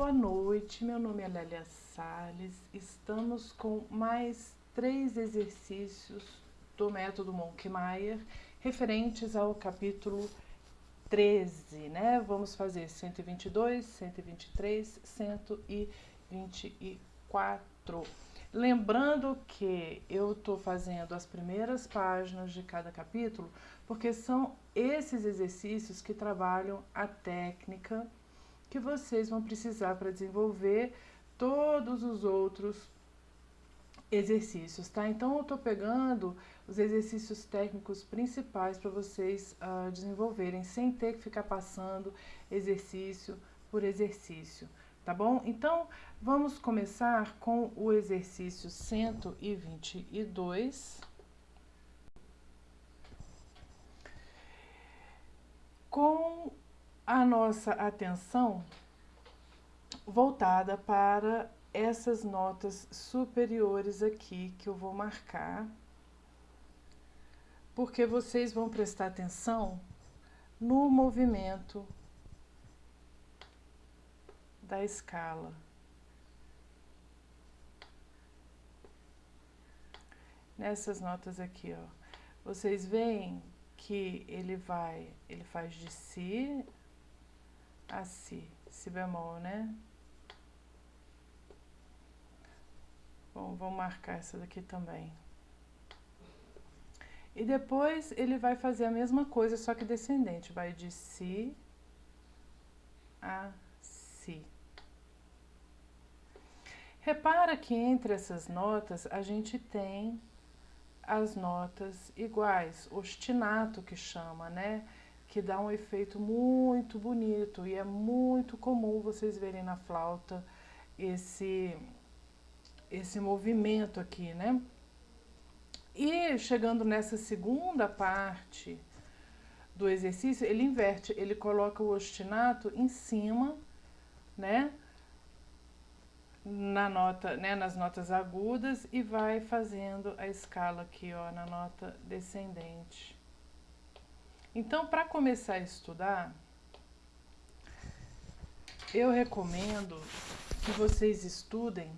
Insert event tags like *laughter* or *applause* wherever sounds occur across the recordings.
Boa noite, meu nome é Lélia Salles. Estamos com mais três exercícios do método Monkmeyer referentes ao capítulo 13, né? Vamos fazer 122, 123, 124. Lembrando que eu estou fazendo as primeiras páginas de cada capítulo, porque são esses exercícios que trabalham a técnica que vocês vão precisar para desenvolver todos os outros exercícios, tá? Então, eu estou pegando os exercícios técnicos principais para vocês uh, desenvolverem, sem ter que ficar passando exercício por exercício, tá bom? Então, vamos começar com o exercício 122. Com a nossa atenção voltada para essas notas superiores aqui que eu vou marcar, porque vocês vão prestar atenção no movimento da escala. Nessas notas aqui, ó, vocês veem que ele vai, ele faz de si a si, si bemol, né? Bom, vou marcar essa daqui também. E depois ele vai fazer a mesma coisa, só que descendente. Vai de si a si. Repara que entre essas notas a gente tem as notas iguais, ostinato que chama, né? Que dá um efeito muito bonito e é muito comum vocês verem na flauta esse, esse movimento aqui, né? E chegando nessa segunda parte do exercício, ele inverte, ele coloca o ostinato em cima, né? Na nota, né, nas notas agudas e vai fazendo a escala aqui, ó, na nota descendente. Então, para começar a estudar, eu recomendo que vocês estudem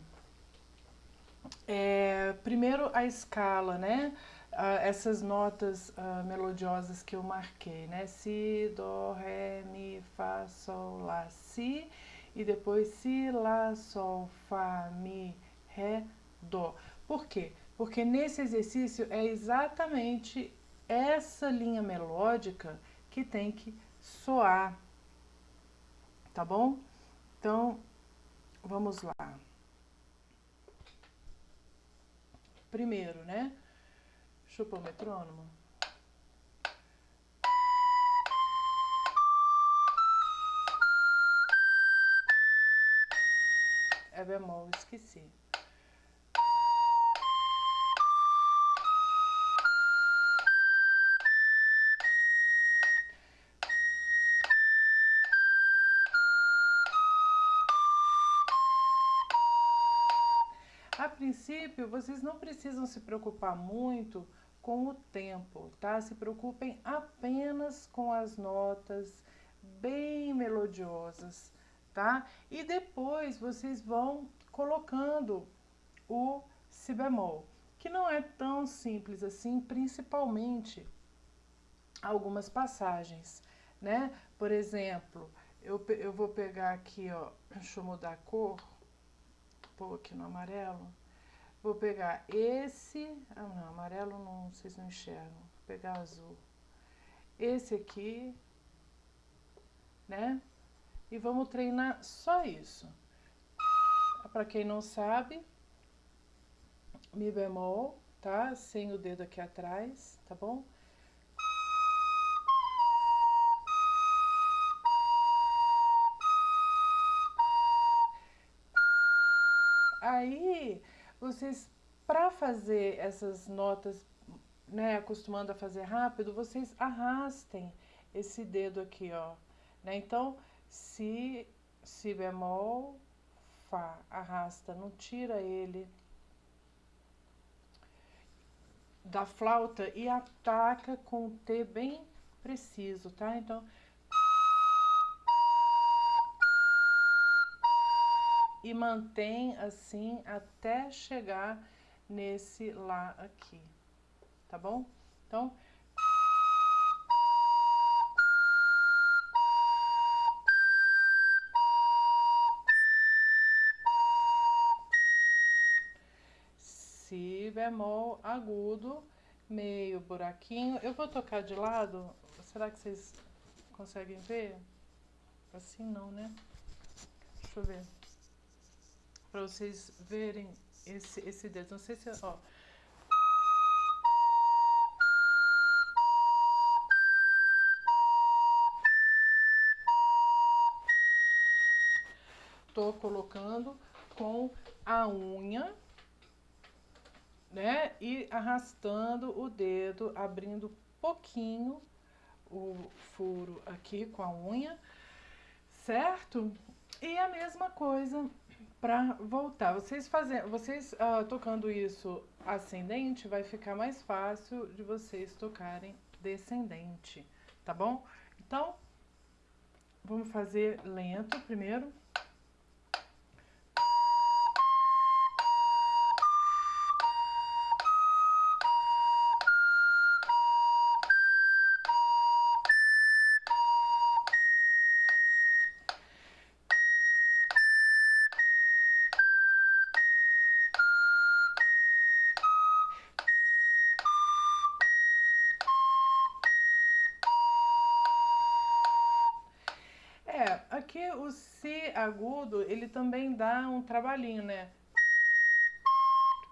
é, primeiro a escala, né? Ah, essas notas ah, melodiosas que eu marquei, né? Si, Dó, Ré, Mi, Fá, Sol, Lá, Si. E depois Si, Lá, Sol, Fá, Mi, Ré, Dó. Por quê? Porque nesse exercício é exatamente essa linha melódica que tem que soar, tá bom? Então, vamos lá. Primeiro, né? Pôr o metrônomo. É bemol, esqueci. Princípio, vocês não precisam se preocupar muito com o tempo, tá? Se preocupem apenas com as notas bem melodiosas, tá? E depois vocês vão colocando o si bemol, que não é tão simples assim, principalmente algumas passagens, né? Por exemplo, eu, eu vou pegar aqui, ó, deixa eu mudar a cor, aqui no amarelo, Vou pegar esse, ah não, amarelo não, vocês não enxergam, vou pegar azul. Esse aqui, né? E vamos treinar só isso. Para quem não sabe, Mi bemol, tá? Sem o dedo aqui atrás, tá bom? Aí, vocês, para fazer essas notas, né, acostumando a fazer rápido, vocês arrastem esse dedo aqui, ó. Né? Então, si, si bemol, fá, arrasta, não tira ele da flauta e ataca com o T bem preciso, tá? Então, e mantém assim até chegar nesse Lá aqui, tá bom? Então... Si bemol agudo, meio buraquinho. Eu vou tocar de lado, será que vocês conseguem ver? Assim não, né? Deixa eu ver. Pra vocês verem esse, esse dedo. Não sei se... Ó. Tô colocando com a unha, né? E arrastando o dedo, abrindo pouquinho o furo aqui com a unha, certo? E a mesma coisa para voltar. Vocês fazendo, vocês uh, tocando isso ascendente, vai ficar mais fácil de vocês tocarem descendente, tá bom? Então, vamos fazer lento primeiro. Agudo, ele também dá um trabalhinho, né?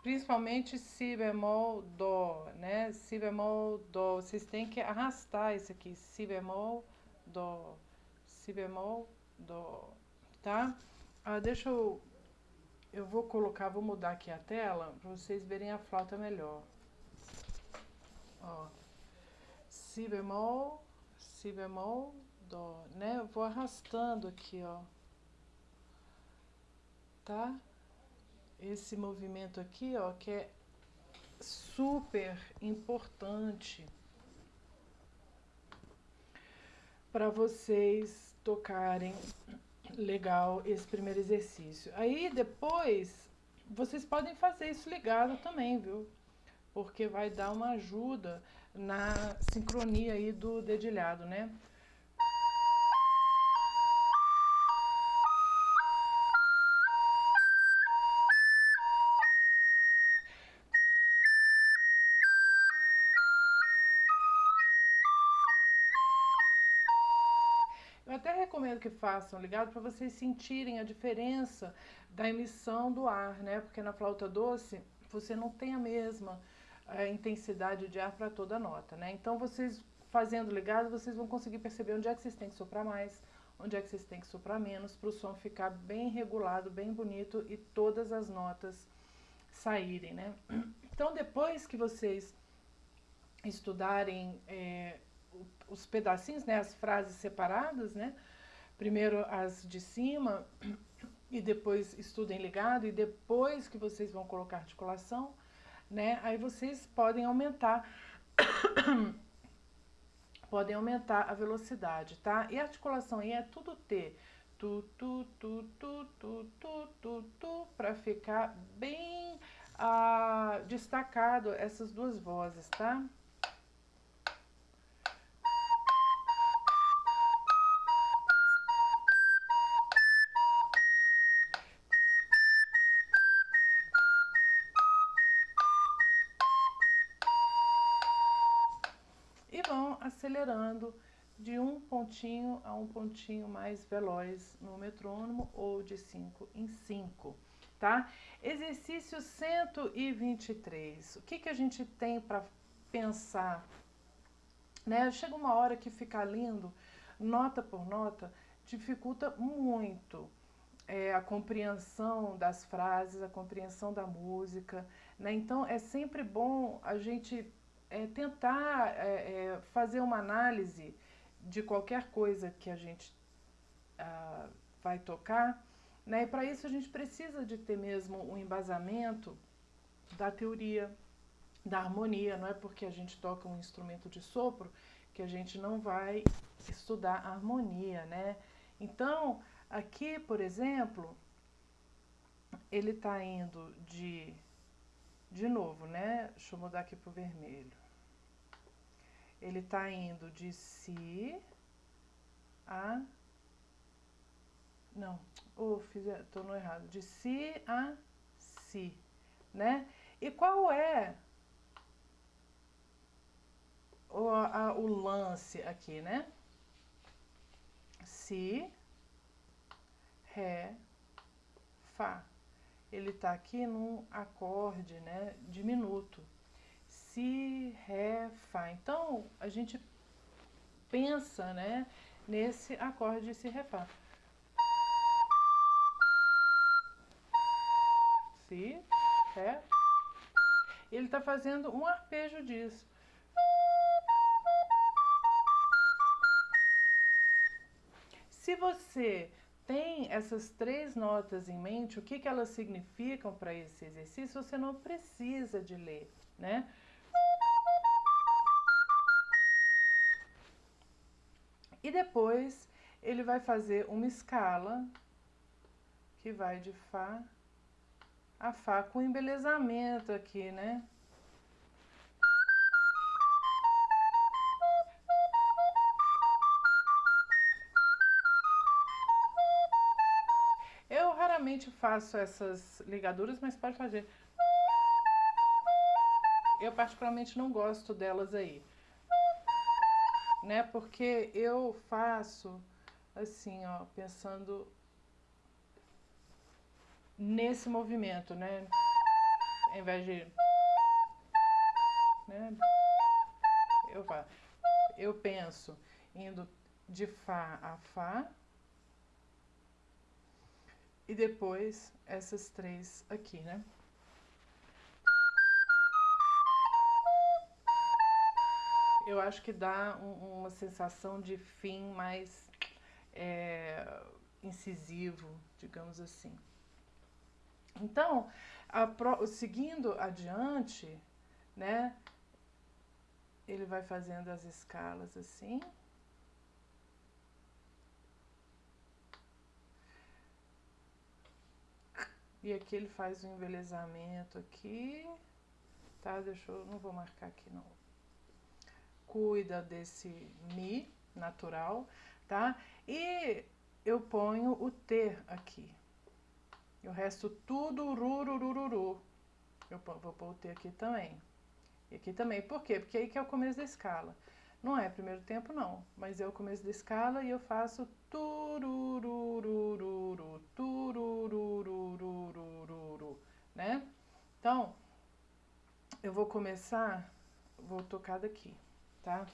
Principalmente si bemol, dó, né? Si bemol, dó. Vocês têm que arrastar esse aqui. Si bemol, dó. Si bemol, dó. Tá? Ah, deixa eu... Eu vou colocar, vou mudar aqui a tela para vocês verem a flauta melhor. Ó. Si bemol, si bemol, dó, né? Eu vou arrastando aqui, ó tá? Esse movimento aqui, ó, que é super importante para vocês tocarem legal esse primeiro exercício. Aí depois vocês podem fazer isso ligado também, viu? Porque vai dar uma ajuda na sincronia aí do dedilhado, né? Recomendo que façam ligado para vocês sentirem a diferença da emissão do ar, né? Porque na flauta doce você não tem a mesma a eh, intensidade de ar para toda nota, né? Então vocês fazendo ligado, vocês vão conseguir perceber onde é que vocês têm que soprar mais, onde é que vocês têm que soprar menos, para o som ficar bem regulado, bem bonito e todas as notas saírem, né? Então depois que vocês estudarem é, os pedacinhos, né, as frases separadas, né, primeiro as de cima e depois estudem ligado e depois que vocês vão colocar articulação, né? Aí vocês podem aumentar *coughs* podem aumentar a velocidade, tá? E articulação aí é tudo T. Tu, tu, tu, tu, tu, tu, tu, tu, para ficar bem ah, destacado essas duas vozes, tá? Acelerando de um pontinho a um pontinho mais veloz no metrônomo ou de 5 em 5, tá? Exercício 123. O que, que a gente tem para pensar? Né? Chega uma hora que ficar lindo, nota por nota, dificulta muito é, a compreensão das frases, a compreensão da música, né? Então é sempre bom a gente é, tentar é, é, fazer uma análise de qualquer coisa que a gente ah, vai tocar, né? e para isso a gente precisa de ter mesmo um embasamento da teoria da harmonia, não é porque a gente toca um instrumento de sopro que a gente não vai estudar harmonia, né? Então, aqui, por exemplo, ele tá indo de, de novo, né? Deixa eu mudar aqui pro vermelho. Ele tá indo de Si a... Não, oh, fiz, tô no errado. De Si a Si, né? E qual é o, a, o lance aqui, né? Si, Ré, Fá. Ele está aqui num acorde né, diminuto. Si, Ré, Fá. Então, a gente pensa né, nesse acorde Si, Ré, Fá. Si, Ré. Ele está fazendo um arpejo disso. Se você tem essas três notas em mente, o que, que elas significam para esse exercício, você não precisa de ler, né? E depois ele vai fazer uma escala que vai de Fá a Fá com embelezamento aqui, né? raramente faço essas ligaduras, mas pode fazer. Eu particularmente não gosto delas aí. Né? Porque eu faço assim, ó, pensando nesse movimento, né? Em vez de né? Eu, eu penso indo de Fá a Fá, e depois essas três aqui, né? Eu acho que dá um, uma sensação de fim mais é, incisivo, digamos assim. Então, a, seguindo adiante, né, ele vai fazendo as escalas assim. E aqui ele faz o um embelezamento aqui, tá? Deixa eu, não vou marcar aqui não. Cuida desse Mi natural, tá? E eu ponho o T aqui. E o resto tudo rururururu. Eu vou pôr o T aqui também. E aqui também. Por quê? Porque aí que é o começo da escala. Não é primeiro tempo, não, mas é o começo da escala e eu faço turururururu, turururururu, né? Então, eu vou começar, vou tocar daqui, tá?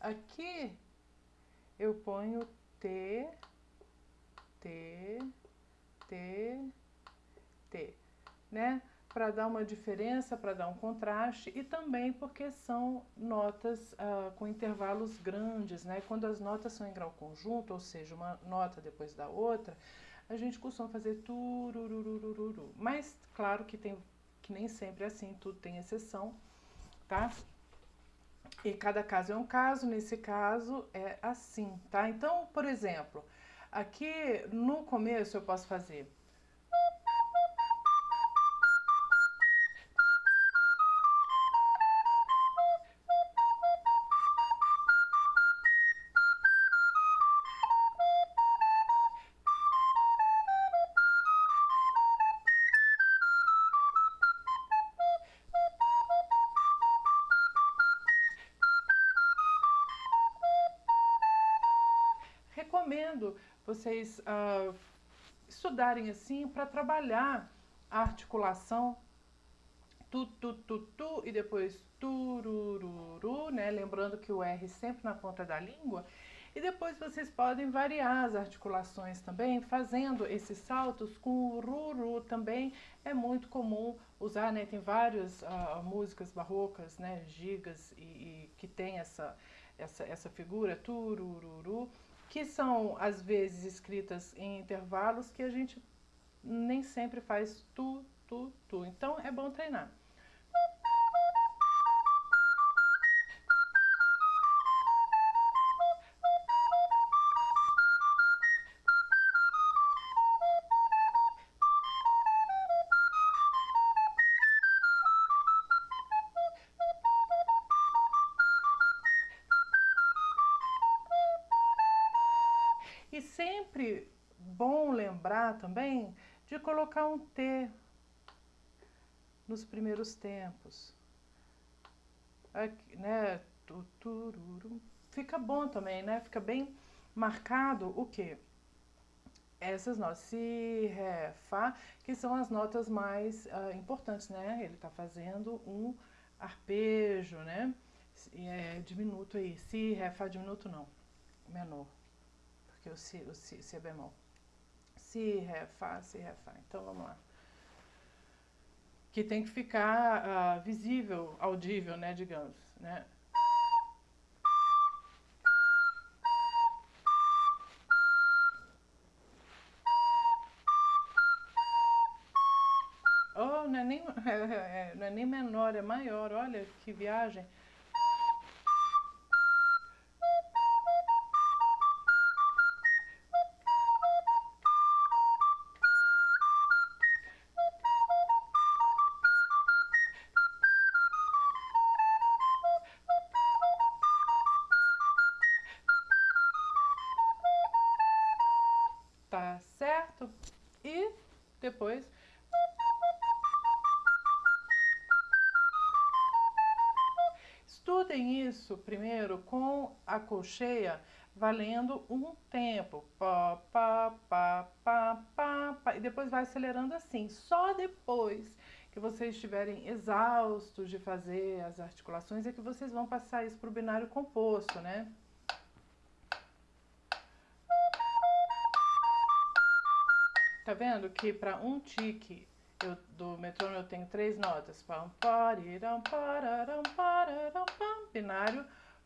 Aqui eu ponho T, T, T, T, né? Para dar uma diferença, para dar um contraste e também porque são notas uh, com intervalos grandes, né? Quando as notas são em grau conjunto, ou seja, uma nota depois da outra, a gente costuma fazer turururururu. Mas claro que tem que nem sempre é assim, tudo tem exceção, tá? E cada caso é um caso, nesse caso é assim, tá? Então, por exemplo, Aqui no começo eu posso fazer vocês uh, estudarem assim para trabalhar a articulação tu, tu, tu, tu e depois turururu, né? Lembrando que o R sempre na ponta da língua. E depois vocês podem variar as articulações também, fazendo esses saltos com o ruru também. É muito comum usar, né? Tem várias uh, músicas barrocas, né? Gigas, e, e que tem essa, essa, essa figura, turururu que são às vezes escritas em intervalos que a gente nem sempre faz tu, tu, tu. Então é bom treinar. E sempre bom lembrar também de colocar um T nos primeiros tempos. Aqui, né? Fica bom também, né? Fica bem marcado o quê? Essas notas, Si, Ré, Fá, que são as notas mais uh, importantes, né? Ele está fazendo um arpejo, né? É diminuto aí, Si, Ré, Fá diminuto não, menor, porque o Si, o si, si é bemol. Si, Ré, Fá, Si, Ré, Fá. Então vamos lá. Que tem que ficar uh, visível, audível, né, digamos, né? Oh, não é, nem, *laughs* é, não é nem menor, é maior. Olha que viagem. A colcheia valendo um tempo. Pá, pá, pá, pá, pá, pá, e depois vai acelerando assim. Só depois que vocês estiverem exaustos de fazer as articulações é que vocês vão passar isso para o binário composto, né? Tá vendo que para um tique eu, do metrônomo eu tenho três notas. Binário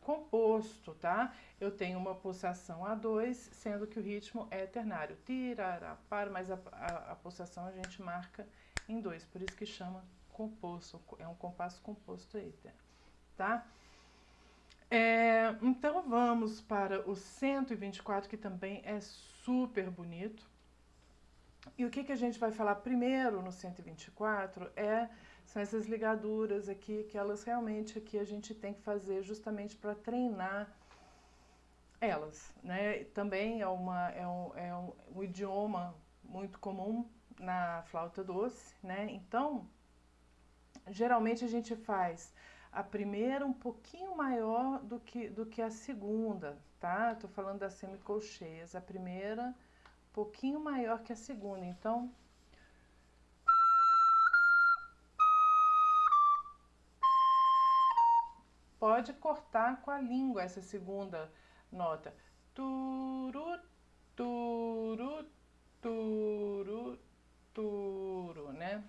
composto, tá? Eu tenho uma pulsação a dois, sendo que o ritmo é ternário. Tirará, para, mas a, a, a pulsação a gente marca em dois, por isso que chama composto, é um compasso composto aí, tá? É, então vamos para o 124, que também é super bonito. E o que, que a gente vai falar primeiro no 124 é, são essas ligaduras aqui, que elas realmente aqui a gente tem que fazer justamente para treinar elas. Né? Também é, uma, é, um, é um, um idioma muito comum na flauta doce, né? Então, geralmente a gente faz a primeira um pouquinho maior do que, do que a segunda, tá? Tô falando das semicolcheias. A primeira pouquinho maior que a segunda, então... Pode cortar com a língua essa segunda nota. Turu, turu, turu, turu, né?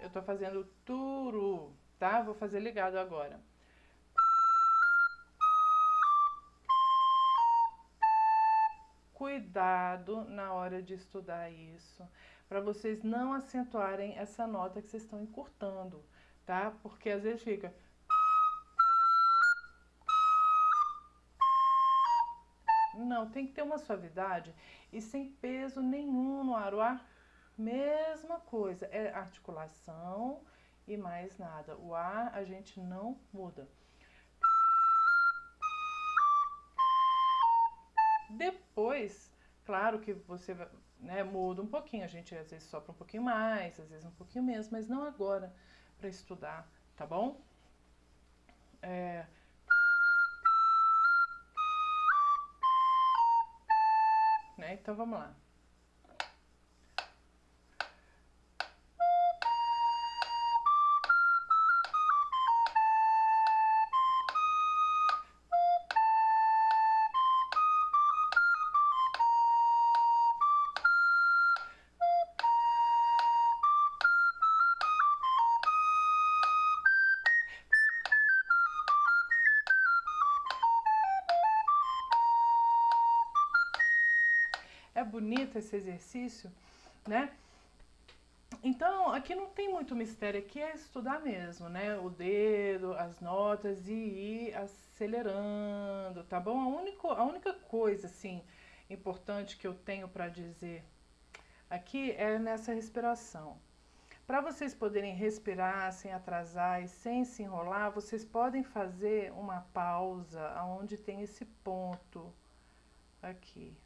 Eu tô fazendo turu, tá? Vou fazer ligado agora. Cuidado na hora de estudar isso, para vocês não acentuarem essa nota que vocês estão encurtando, tá? Porque às vezes fica... Não, tem que ter uma suavidade e sem peso nenhum no ar. O ar, mesma coisa, é articulação e mais nada. O ar a gente não muda. Depois, claro que você né, muda um pouquinho, a gente às vezes sopra um pouquinho mais, às vezes um pouquinho menos, mas não agora para estudar, tá bom? É... Né? Então vamos lá. Bonito esse exercício, né? Então, aqui não tem muito mistério, aqui é estudar mesmo, né? O dedo, as notas e ir acelerando, tá bom? A, único, a única coisa, assim, importante que eu tenho para dizer aqui é nessa respiração. Para vocês poderem respirar sem atrasar e sem se enrolar, vocês podem fazer uma pausa aonde tem esse ponto aqui.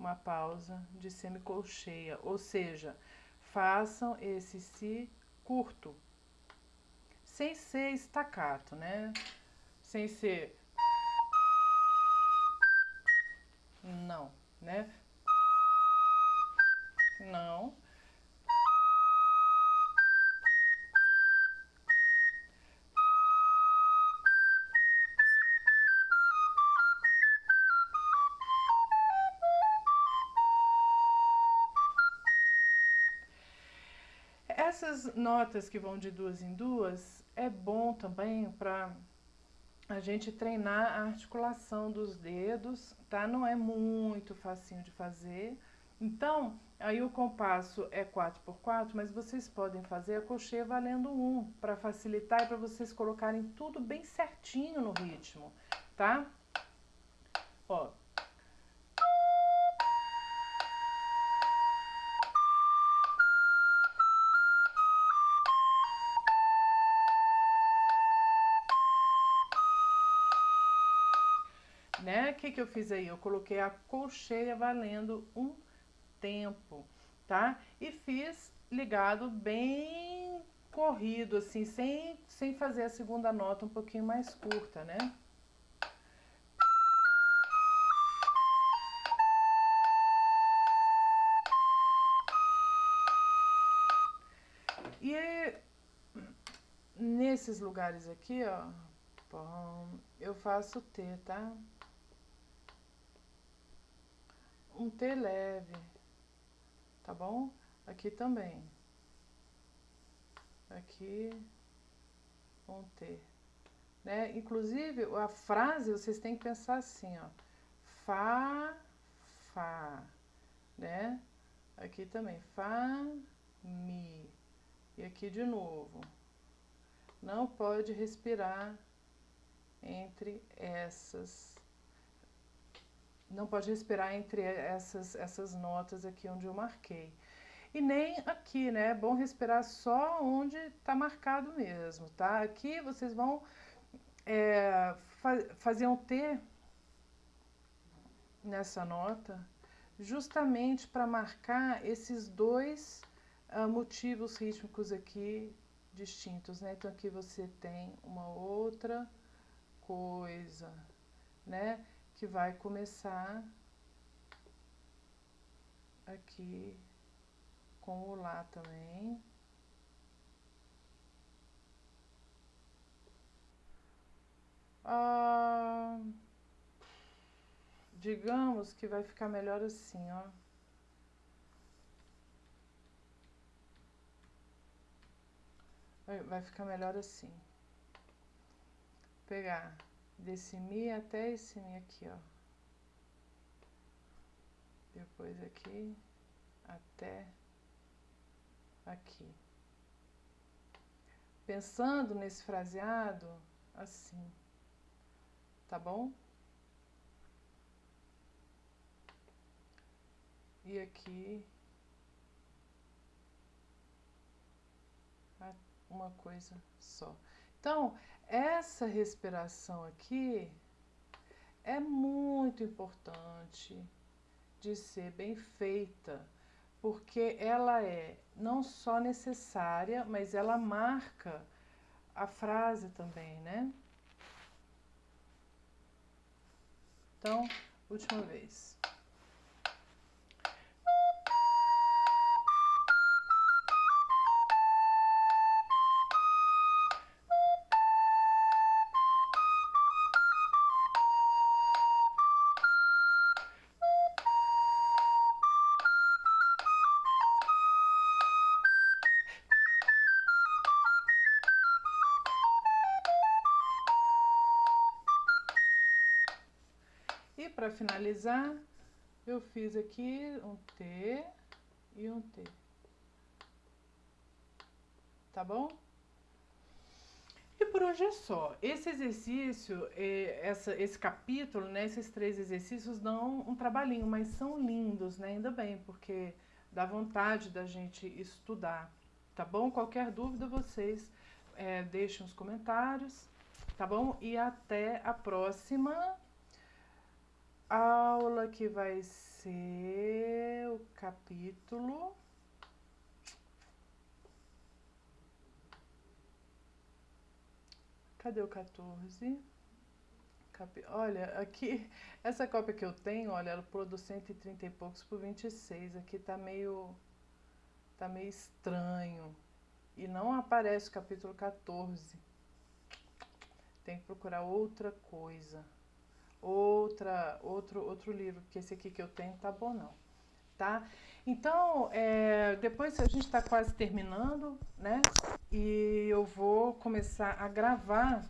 Uma pausa de semicolcheia, ou seja, façam esse si curto, sem ser estacato, né? Sem ser não, né? Não. Essas notas que vão de duas em duas é bom também para a gente treinar a articulação dos dedos, tá? Não é muito facinho de fazer. Então, aí o compasso é 4 por 4 mas vocês podem fazer a cocheia valendo 1, para facilitar e para vocês colocarem tudo bem certinho no ritmo, tá? Ó, que, que eu fiz aí? Eu coloquei a colcheia valendo um tempo, tá? E fiz ligado bem corrido, assim, sem, sem fazer a segunda nota um pouquinho mais curta, né? E nesses lugares aqui, ó, eu faço T, tá? Um T leve, tá bom? Aqui também. Aqui, um T. Né? Inclusive, a frase vocês têm que pensar assim, ó. Fá, Fá, né? Aqui também, Fá, Mi. E aqui de novo. Não pode respirar entre essas não pode respirar entre essas, essas notas aqui onde eu marquei. E nem aqui, né? É bom respirar só onde está marcado mesmo, tá? Aqui vocês vão é, fa fazer um T nessa nota, justamente para marcar esses dois uh, motivos rítmicos aqui distintos, né? Então aqui você tem uma outra coisa, né? Que vai começar aqui com o Lá também. Ah, digamos que vai ficar melhor assim, ó. Vai ficar melhor assim. Pegar desse Mi até esse Mi aqui, ó. Depois aqui até aqui. Pensando nesse fraseado assim, tá bom? E aqui uma coisa só. Então, essa respiração aqui é muito importante de ser bem feita, porque ela é não só necessária, mas ela marca a frase também, né? Então, última vez. Para finalizar, eu fiz aqui um T e um T. Tá bom? E por hoje é só. Esse exercício, é, essa, esse capítulo, né, esses três exercícios dão um trabalhinho, mas são lindos, né? Ainda bem, porque dá vontade da gente estudar, tá bom? Qualquer dúvida vocês é, deixem os comentários, tá bom? E até a próxima aula que vai ser o capítulo Cadê o 14? Capi... Olha, aqui, *laughs* essa cópia que eu tenho, olha, ela produz 130 e poucos por 26. Aqui tá meio, tá meio estranho. E não aparece o capítulo 14. Tem que procurar outra coisa. Outra, outro, outro livro, porque esse aqui que eu tenho tá bom não. Tá? Então, é, depois a gente está quase terminando, né? E eu vou começar a gravar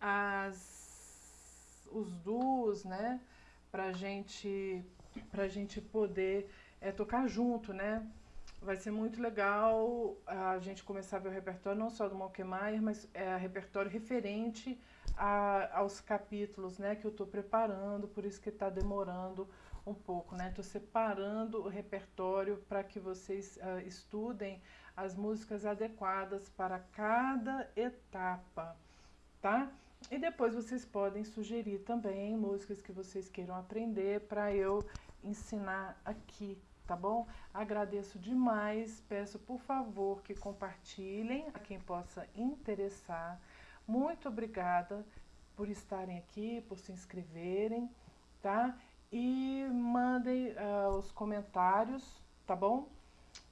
as, os duos, né? Pra gente, pra gente poder é, tocar junto, né? Vai ser muito legal a gente começar a ver o repertório, não só do Malkemeyer, mas é, repertório referente a, aos capítulos, né? Que eu estou preparando, por isso que está demorando um pouco, né? Estou separando o repertório para que vocês uh, estudem as músicas adequadas para cada etapa, tá? E depois vocês podem sugerir também músicas que vocês queiram aprender para eu ensinar aqui, tá bom? Agradeço demais, peço por favor que compartilhem a quem possa interessar. Muito obrigada por estarem aqui, por se inscreverem, tá? e mandem uh, os comentários, tá bom?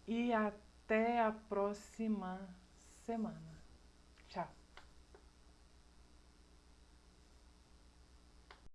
E até a próxima semana.